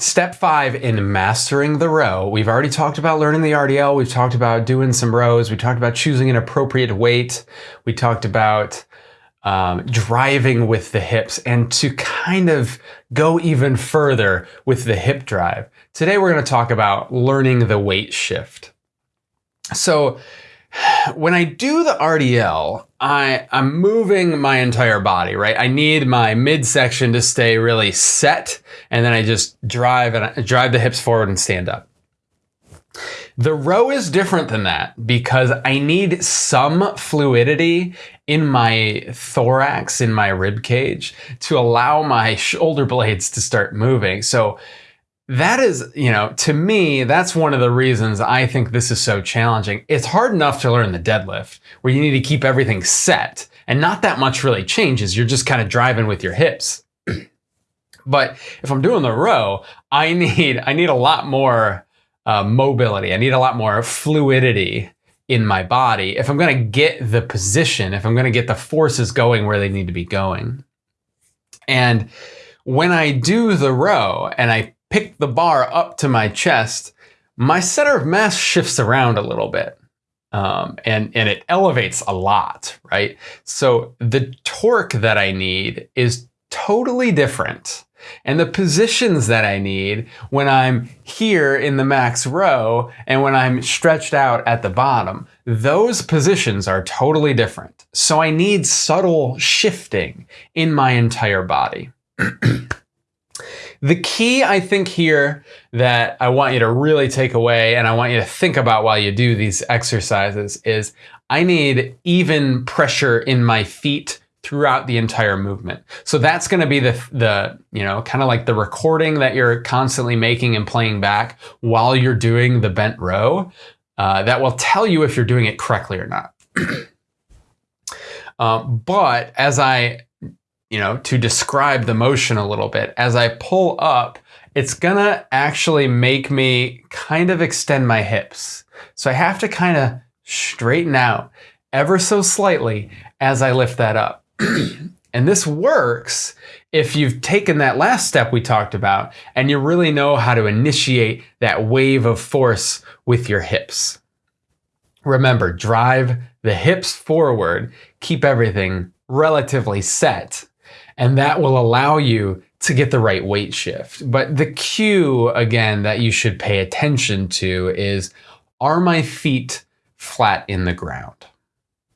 Step five in mastering the row. We've already talked about learning the RDL. We've talked about doing some rows. We talked about choosing an appropriate weight. We talked about um, driving with the hips and to kind of go even further with the hip drive. Today we're going to talk about learning the weight shift. So when I do the RDL, I, I'm moving my entire body, right? I need my midsection to stay really set, and then I just drive and I drive the hips forward and stand up. The row is different than that because I need some fluidity in my thorax, in my rib cage, to allow my shoulder blades to start moving. So that is, you know, to me, that's one of the reasons I think this is so challenging. It's hard enough to learn the deadlift where you need to keep everything set and not that much really changes. You're just kind of driving with your hips. but if I'm doing the row, I need, I need a lot more uh, mobility. I need a lot more fluidity in my body if I'm going to get the position, if I'm going to get the forces going where they need to be going. And when I do the row and I pick the bar up to my chest, my center of mass shifts around a little bit. Um, and, and it elevates a lot, right? So the torque that I need is totally different. And the positions that I need when I'm here in the max row and when I'm stretched out at the bottom, those positions are totally different. So I need subtle shifting in my entire body. The key, I think, here that I want you to really take away and I want you to think about while you do these exercises is I need even pressure in my feet throughout the entire movement. So that's going to be the, the you know, kind of like the recording that you're constantly making and playing back while you're doing the bent row uh, that will tell you if you're doing it correctly or not. um, but as I you know, to describe the motion a little bit, as I pull up, it's gonna actually make me kind of extend my hips. So I have to kind of straighten out ever so slightly as I lift that up. and this works if you've taken that last step we talked about and you really know how to initiate that wave of force with your hips. Remember, drive the hips forward, keep everything relatively set and that will allow you to get the right weight shift. But the cue, again, that you should pay attention to is, are my feet flat in the ground?